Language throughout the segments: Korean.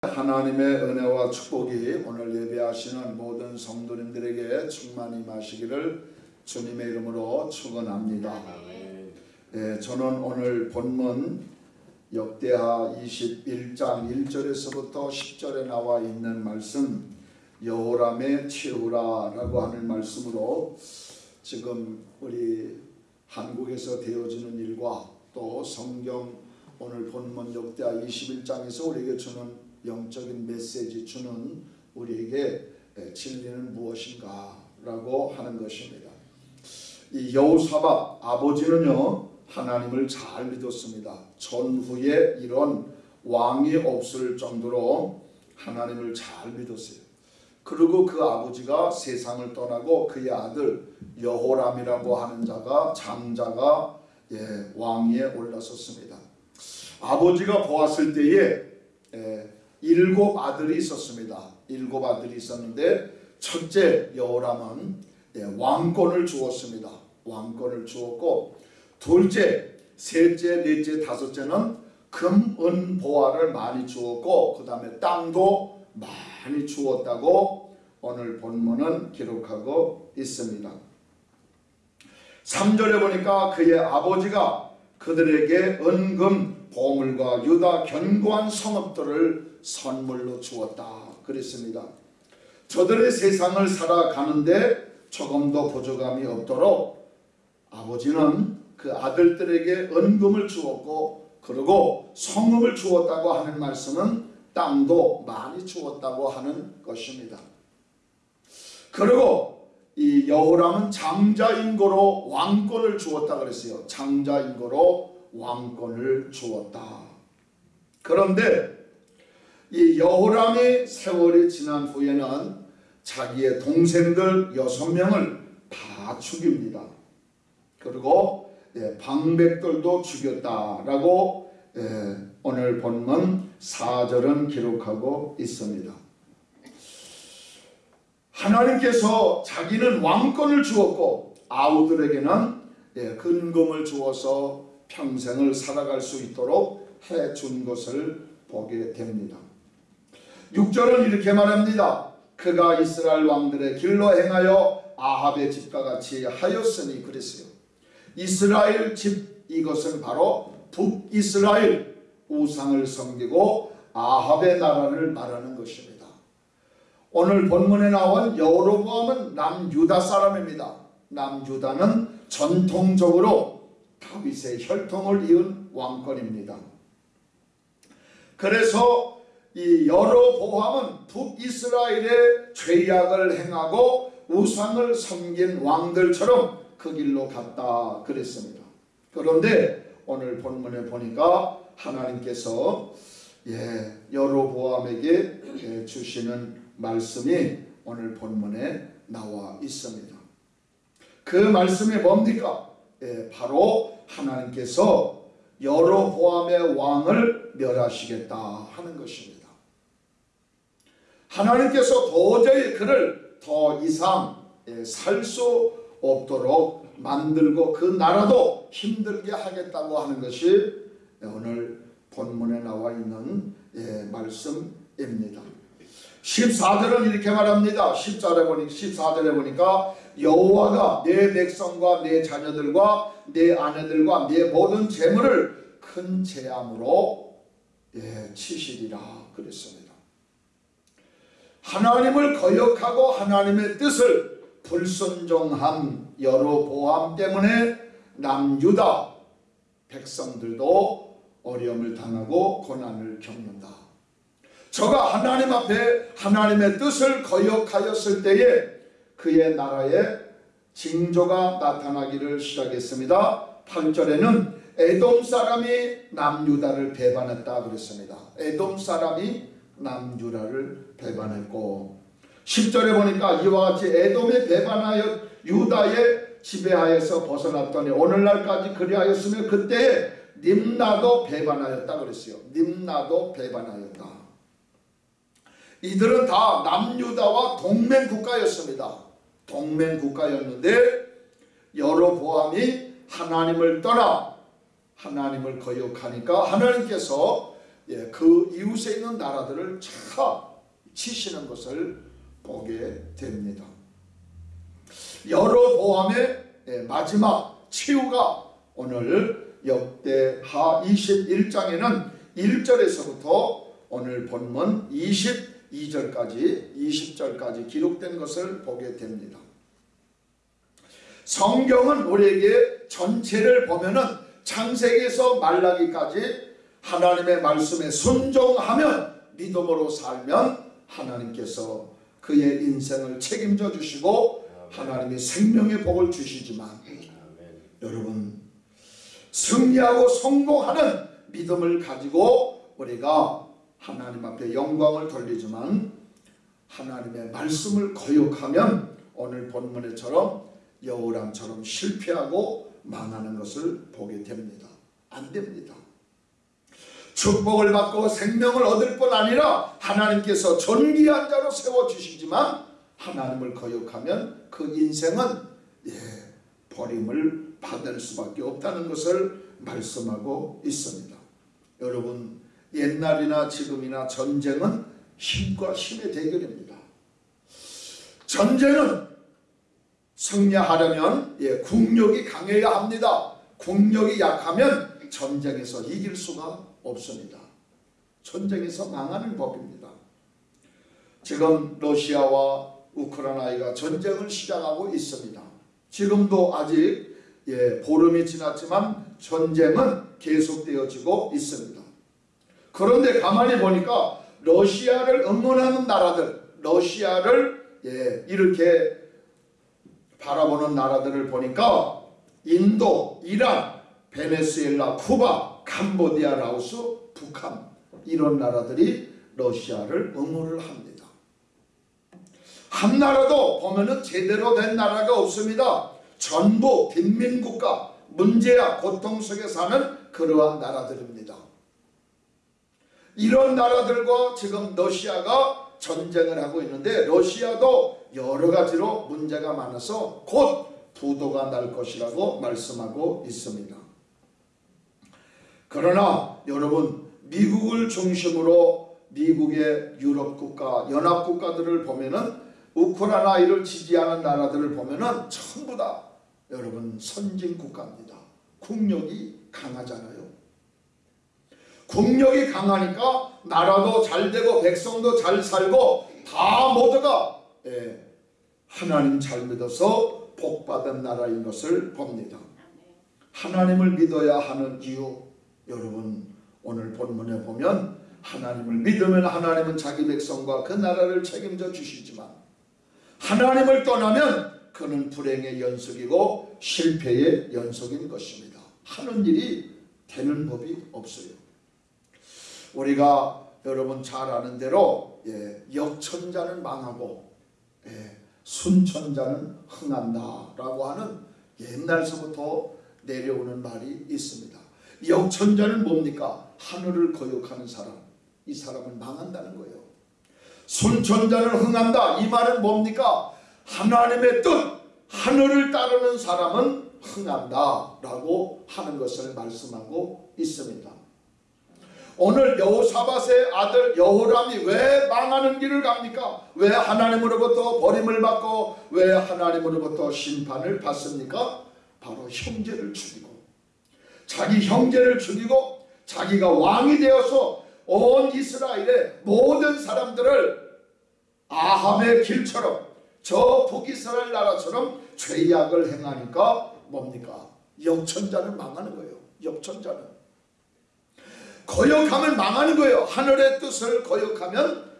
하나님의 은혜와 축복이 오늘 예배하시는 모든 성도님들에게 충만히 마시기를 주님의 이름으로 축원합니다. 예, 저는 오늘 본문 역대하 21장 1절에서부터 10절에 나와 있는 말씀 여호람의 치우라라고 하는 말씀으로 지금 우리 한국에서 되어지는 일과 또 성경 오늘 본문 역대하 21장에서 우리에게 주는 영적인 메시지 주는 우리에게 진리는 무엇인가 라고 하는 것입니다. 이 여호사밧 아버지는요 하나님을 잘 믿었습니다. 전후에 이런 왕이 없을 정도로 하나님을 잘 믿었어요. 그리고 그 아버지가 세상을 떠나고 그의 아들 여호람이라고 하는 자가 장자가 예, 왕위에 올라섰습니다. 아버지가 보았을 때에 예, 일곱 아들이 있었습니다. 일곱 아들이 있었는데 첫째 여호람은 예, 왕권을 주었습니다. 왕권을 주었고 둘째, 셋째, 넷째, 다섯째는 금, 은, 보화를 많이 주었고 그 다음에 땅도 많이 주었다고 오늘 본문은 기록하고 있습니다. 3절에 보니까 그의 아버지가 그들에게 은금, 보물과 유다 견고한 성읍들을 선물로 주었다 그랬습니다. 저들의 세상을 살아가는데 조금도 부족함이 없도록 아버지는 그 아들들에게 은금을 주었고 그리고 성읍을 주었다고 하는 말씀은 땅도 많이 주었다고 하는 것입니다. 그리고 이 여호람은 장자인고로 왕권을 주었다 그랬어요. 장자인고로 왕권을 주었다. 그런데 이 여호람의 세월이 지난 후에는 자기의 동생들 여섯 명을 다 죽입니다. 그리고 예, 방백들도 죽였다라고 예, 오늘 본문 4절은 기록하고 있습니다. 하나님께서 자기는 왕권을 주었고 아우들에게는 예, 근금을 주어서 평생을 살아갈 수 있도록 해준 것을 보게 됩니다. 6절은 이렇게 말합니다. 그가 이스라엘 왕들의 길로 행하여 아합의 집과 같이 하였으니 그랬어요. 이스라엘 집 이것은 바로 북이스라엘 우상을 섬기고 아합의 나라를 말하는 것입니다. 오늘 본문에 나온 여로보암은 남유다 사람입니다. 남유다는 전통적으로 다윗의 혈통을 이은 왕권입니다. 그래서 이 여로보암은 북이스라엘의 죄악을 행하고 우상을 섬긴 왕들처럼 그 길로 갔다 그랬습니다. 그런데 오늘 본문에 보니까 하나님께서 예, 여로보암에게 예, 주시는 말씀이 오늘 본문에 나와 있습니다. 그 말씀이 뭡니까? 예, 바로 하나님께서 여로보암의 왕을 멸하시겠다 하는 것입니다. 하나님께서 도저히 그를 더 이상 예, 살수 없도록 만들고 그 나라도 힘들게 하겠다고 하는 것이 오늘 본문에 나와 있는 예, 말씀입니다. 14절은 이렇게 말합니다. 10절에 보니 14절에 보니까 여호와가 내 백성과 내 자녀들과 내 아내들과 내 모든 재물을 큰 재앙으로 예, 치시리라 그랬습니다. 하나님을 거역하고 하나님의 뜻을 불순종한 여로보암 때문에 남유다 백성들도 어려움을 당하고 고난을 겪는다. 저가 하나님 앞에 하나님의 뜻을 거역하였을 때에 그의 나라에 징조가 나타나기를 시작했습니다. 8절에는 에돔 사람이 남유다를 배반했다 그랬습니다. 에돔 사람이 남유다를 배반했고 10절에 보니까 이와 같이 에돔에 배반하여 유다의 지배하에서 벗어났더니 오늘날까지 그리하였으며 그때 님나도 배반하였다 그랬어요. 님나도 배반하였다. 이들은 다 남유다와 동맹 국가였습니다. 동맹 국가였는데 여로보암이 하나님을 떠나 하나님을 거역하니까 하나님께서 예, 그 이웃에 있는 나라들을 차 치시는 것을 보게 됩니다. 여로보암의 예, 마지막 치유가 오늘 역대하 21장에는 1절에서부터 오늘 본문 22절까지 20절까지 기록된 것을 보게 됩니다. 성경은 우리에게 전체를 보면은 창세기에서 말라기까지 하나님의 말씀에 순종하면 믿음으로 살면 하나님께서 그의 인생을 책임져 주시고 하나님이 생명의 복을 주시지만 여러분 승리하고 성공하는 믿음을 가지고 우리가 하나님 앞에 영광을 돌리지만 하나님의 말씀을 거역하면 오늘 본문에처럼 여우람처럼 실패하고 망하는 것을 보게 됩니다. 안 됩니다. 축복을 받고 생명을 얻을 뿐 아니라 하나님께서 존귀한 자로 세워주시지만 하나님을 거역하면 그 인생은 예, 버림을 받을 수밖에 없다는 것을 말씀하고 있습니다. 여러분 옛날이나 지금이나 전쟁은 힘과 힘의 대결입니다. 전쟁은 승리하려면 예, 국력이 강해야 합니다. 국력이 약하면 전쟁에서 이길 수가 없습니다. 전쟁에서 망하는 법입니다. 지금 러시아와 우크라이나가 전쟁을 시작하고 있습니다. 지금도 아직 예, 보름이 지났지만 전쟁은 계속되어지고 있습니다. 그런데 가만히 보니까 러시아를 응원하는 나라들, 러시아를 예, 이렇게 바라보는 나라들을 보니까 인도, 이란, 베네수엘라, 쿠바, 캄보디아, 라오스, 북한 이런 나라들이 러시아를 응원을 합니다. 한 나라도 보면은 제대로 된 나라가 없습니다. 전부 빈민국가, 문제야 고통 속에 사는 그러한 나라들입니다. 이런 나라들과 지금 러시아가 전쟁을 하고 있는데 러시아도 여러 가지로 문제가 많아서 곧 부도가 날 것이라고 말씀하고 있습니다. 그러나 여러분 미국을 중심으로 미국의 유럽 국가, 연합 국가들을 보면은 우크라이나를 지지하는 나라들을 보면은 전부 다 여러분 선진 국가입니다. 국력이 강하잖아요. 국력이 강하니까 나라도 잘 되고 백성도 잘 살고 다 모두가 예, 하나님 잘 믿어서 복받은 나라인 것을 봅니다. 하나님을 믿어야 하는 이유 여러분 오늘 본문에 보면 하나님을 믿으면 하나님은 자기 백성과 그 나라를 책임져 주시지만 하나님을 떠나면 그는 불행의 연속이고 실패의 연속인 것입니다. 하는 일이 되는 법이 없어요. 우리가 여러분 잘 아는 대로 예, 역천자는 망하고 예, 순천자는 흥한다라고 하는 옛날서부터 내려오는 말이 있습니다. 역천자는 뭡니까? 하늘을 거역하는 사람. 이 사람은 망한다는 거예요. 순천자는 흥한다. 이 말은 뭡니까? 하나님의 뜻, 하늘을 따르는 사람은 흥한다 라고 하는 것을 말씀하고 있습니다. 오늘 여호사밧의 아들 여호람이 왜 망하는 길을 갑니까? 왜 하나님으로부터 버림을 받고 왜 하나님으로부터 심판을 받습니까? 바로 형제를 죽이고 자기 형제를 죽이고 자기가 왕이 되어서 온 이스라엘의 모든 사람들을 아함의 길처럼 저 북이스라엘 나라처럼 죄악을 행하니까 뭡니까? 역천자는 망하는 거예요. 역천자는. 거역하면 망하는 거예요. 하늘의 뜻을 거역하면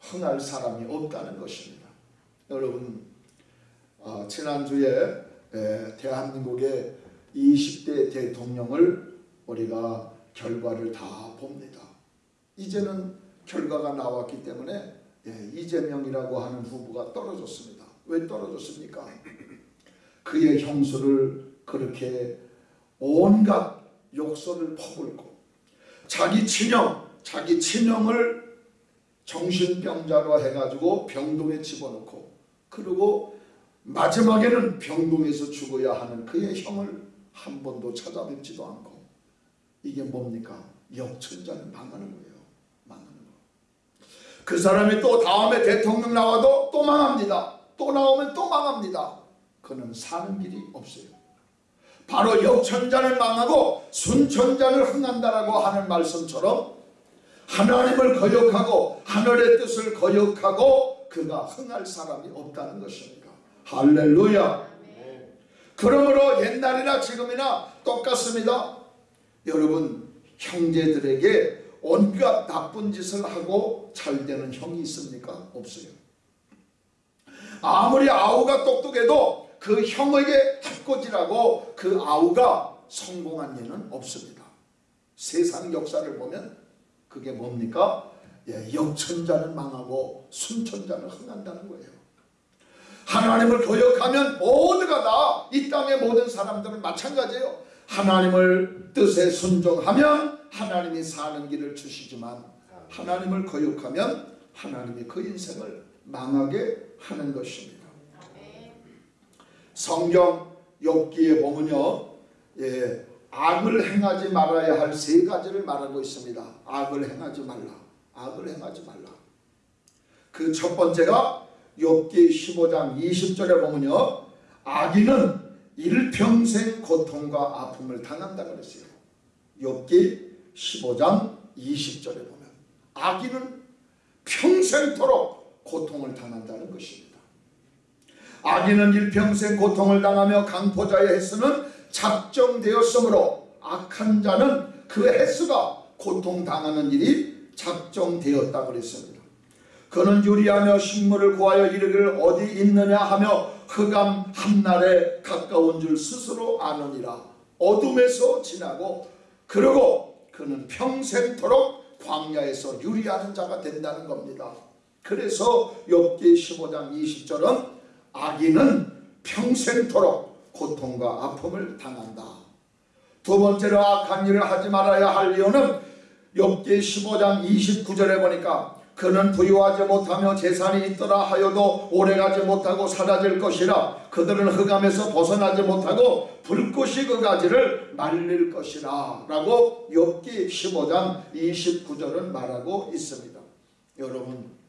흥할 사람이 없다는 것입니다. 여러분 어, 지난주에 에, 대한민국의 20대 대통령을 우리가 결과를 다 봅니다. 이제는 결과가 나왔기 때문에 예, 이재명이라고 하는 후보가 떨어졌습니다. 왜 떨어졌습니까? 그의 형수를 그렇게 온갖 욕설을 퍼붓고 자기 친형, 자기 친형을 정신병자로 해가지고 병동에 집어넣고 그리고 마지막에는 병동에서 죽어야 하는 그의 형을 한 번도 찾아뵙지도 않고 이게 뭡니까? 역천자는 망하는 거예요. 그 사람이 또 다음에 대통령 나와도 또 망합니다. 또 나오면 또 망합니다. 그는 사는 길이 없어요. 바로 역천자는 망하고 순천자는 흥한다라고 하는 말씀처럼 하나님을 거역하고 하늘의 뜻을 거역하고 그가 흥할 사람이 없다는 것입니다. 할렐루야. 그러므로 옛날이나 지금이나 똑같습니다. 여러분 형제들에게 온갖 나쁜 짓을 하고 잘 되는 형이 있습니까? 없어요. 아무리 아우가 똑똑해도 그 형에게 해코지라고 그 아우가 성공한 일은 없습니다. 세상 역사를 보면 그게 뭡니까? 예, 역천자는 망하고 순천자는 흥한다는 거예요. 하나님을 거역하면 모두가 다 이 땅의 모든 사람들은 마찬가지예요. 하나님을 뜻에 순종하면 하나님이 사는 길을 주시지만 하나님을 거역하면 하나님이 그 인생을 망하게 하는 것입니다. 성경 욥기에 보면요. 예, 악을 행하지 말아야 할 세 가지를 말하고 있습니다. 악을 행하지 말라. 악을 행하지 말라. 그 첫 번째가 욥기 15장 20절에 보면요. 악인은 일평생 고통과 아픔을 당한다 그랬어요. 욥기 15장 20절에 보면 악인은 평생토록 고통을 당한다는 것입니다. 악인은 일평생 고통을 당하며 강포자의 횟수는 작정되었으므로 악한 자는 그 횟수가 고통당하는 일이 작정되었다 그랬습니다. 그는 유리하며 식물을 구하여 이르기를 어디 있느냐 하며 흑암 한날에 가까운 줄 스스로 아느니라 어둠에서 지나고 그러고 그는 평생토록 광야에서 유리하는 자가 된다는 겁니다. 그래서 욥기 15장 20절은 악인은 평생토록 고통과 아픔을 당한다. 두 번째로 악한 일을 하지 말아야 할 이유는 욥기 15장 29절에 보니까 그는 부유하지 못하며 재산이 있더라 하여도 오래가지 못하고 사라질 것이라 그들은 흑암에서 벗어나지 못하고 불꽃이 그 가지를 말릴 것이라 라고 욥기 15장 29절은 말하고 있습니다. 여러분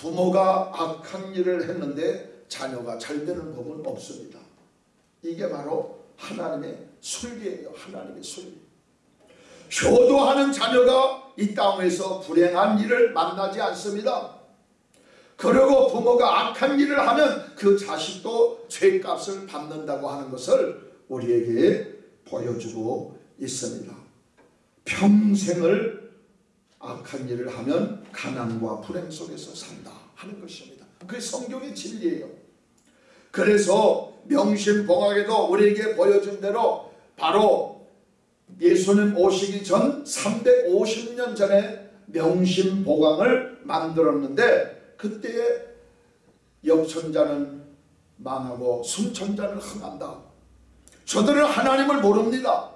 부모가 악한 일을 했는데 자녀가 잘 되는 법은 없습니다. 이게 바로 하나님의 순리예요. 하나님의 순리. 효도하는 자녀가 이 땅에서 불행한 일을 만나지 않습니다. 그리고 부모가 악한 일을 하면 그 자식도 죄값을 받는다고 하는 것을 우리에게 보여주고 있습니다. 평생을 악한 일을 하면 가난과 불행 속에서 산다 하는 것입니다. 그게 성경의 진리예요. 그래서 명심봉학에도 우리에게 보여준 대로 바로 예수님 오시기 전 350년 전에 명심보강을 만들었는데 그때에 역천자는 망하고 순천자는 흥한다. 저들은 하나님을 모릅니다.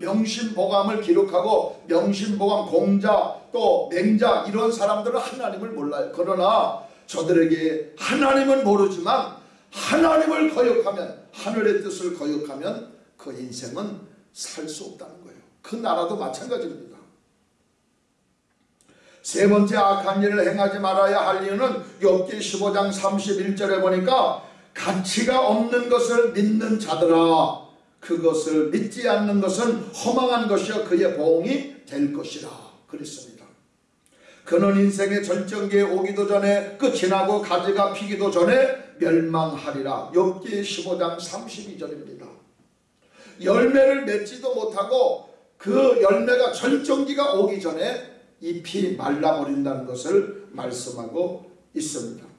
명심보감을 기록하고 명심보감 공자 또 맹자 이런 사람들은 하나님을 몰라요. 그러나 저들에게 하나님은 모르지만 하나님을 거역하면 하늘의 뜻을 거역하면 그 인생은 살 수 없다는 거예요. 그 나라도 마찬가지입니다. 세 번째 악한 일을 행하지 말아야 할 이유는 욥기 15장 31절에 보니까 가치가 없는 것을 믿는 자들아 그것을 믿지 않는 것은 허망한 것이요 그의 보응이 될 것이라 그랬습니다. 그는 인생의 절정기에 오기도 전에 끝이 나고 가지가 피기도 전에 멸망하리라. 욥기 15장 32절입니다. 열매를 맺지도 못하고 그 열매가 절정기가 오기 전에 잎이 말라버린다는 것을 말씀하고 있습니다.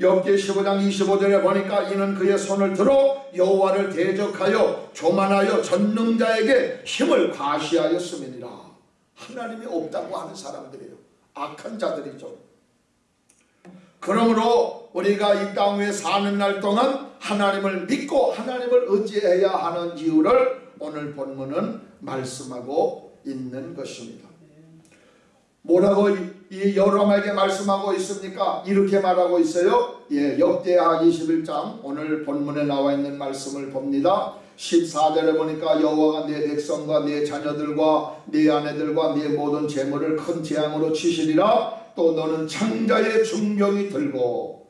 엽기 15장 25절에 보니까 이는 그의 손을 들어 여호와를 대적하여 교만하여 전능자에게 힘을 과시하였음이니라. 하나님이 없다고 하는 사람들이에요. 악한 자들이죠. 그러므로 우리가 이 땅 위에 사는 날 동안 하나님을 믿고 하나님을 의지해야 하는 이유를 오늘 본문은 말씀하고 있는 것입니다. 뭐라고 이 여러분에게 말씀하고 있습니까? 이렇게 말하고 있어요. 예, 역대하 21장 오늘 본문에 나와 있는 말씀을 봅니다. 14절에 보니까 여호와가 내 백성과 내 자녀들과 내 아내들과 내 모든 재물을 큰 재앙으로 치시리라 또 너는 창자의 중병이 들고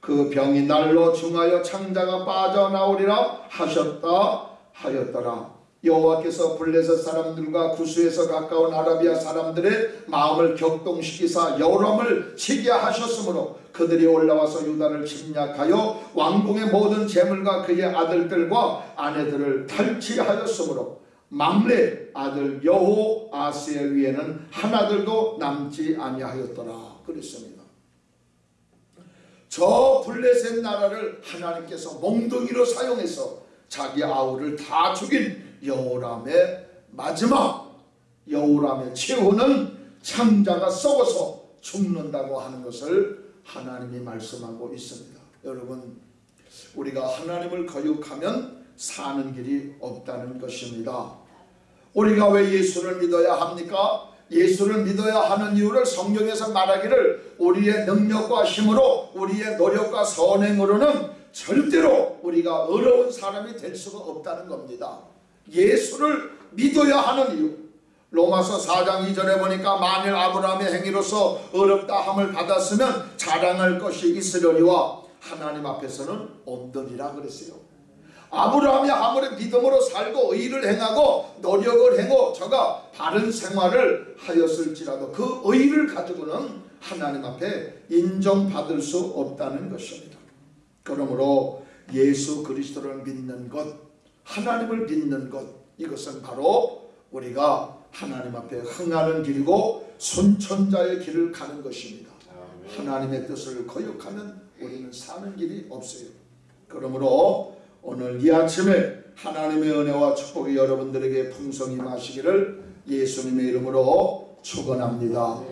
그 병이 날로 중하여 창자가 빠져나오리라 하셨다 하였더라 여호와께서 블레셋 사람들과 구스에서 가까운 아라비아 사람들의 마음을 격동시키사 여람을 치게 하셨으므로 그들이 올라와서 유다를 침략하여 왕궁의 모든 재물과 그의 아들들과 아내들을 탈취하였으므로 막내 아들 여호 아스의 위에는 하나들도 남지 아니하였더라 그랬습니다. 저 블레셋 나라를 하나님께서 몽둥이로 사용해서 자기 아우를 다 죽인 여호람의 마지막 여호람의 최후는 창자가 썩어서 죽는다고 하는 것을 하나님이 말씀하고 있습니다. 여러분 우리가 하나님을 거역하면 사는 길이 없다는 것입니다. 우리가 왜 예수를 믿어야 합니까? 예수를 믿어야 하는 이유를 성경에서 말하기를 우리의 능력과 힘으로 우리의 노력과 선행으로는 절대로 우리가 어려운 사람이 될 수가 없다는 겁니다. 예수를 믿어야 하는 이유 로마서 4장 2절에 보니까 만일 아브라함의 행위로서 어렵다 함을 받았으면 자랑할 것이 있으려니와 하나님 앞에서는 없더니라 그랬어요. 아브라함이 아무리 믿음으로 살고 의를 행하고 노력을 행하고 저가 바른 생활을 하였을지라도 그 의를 가지고는 하나님 앞에 인정받을 수 없다는 것입니다. 그러므로 예수 그리스도를 믿는 것, 하나님을 믿는 것 이것은 바로 우리가 하나님 앞에 흥하는 길이고 손천자의 길을 가는 것입니다. 하나님의 뜻을 거역하면 우리는 사는 길이 없어요. 그러므로 오늘 이 아침에 하나님의 은혜와 축복이 여러분들에게 풍성히 마시기를 예수님의 이름으로 축원합니다.